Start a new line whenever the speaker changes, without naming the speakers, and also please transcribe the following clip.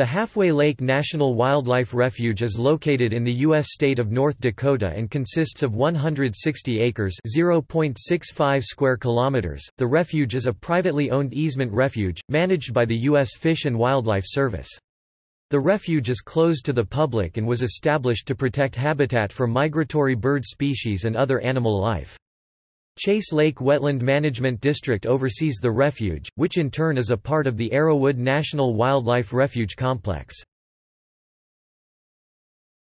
The Halfway Lake National Wildlife Refuge is located in the U.S. state of North Dakota and consists of 160 acres (0.65 square kilometers). The refuge is a privately owned easement refuge, managed by the U.S. Fish and Wildlife Service. The refuge is closed to the public and was established to protect habitat for migratory bird species and other animal life. Chase Lake Wetland Management District oversees the refuge, which in turn is a part of the Arrowwood National Wildlife Refuge Complex.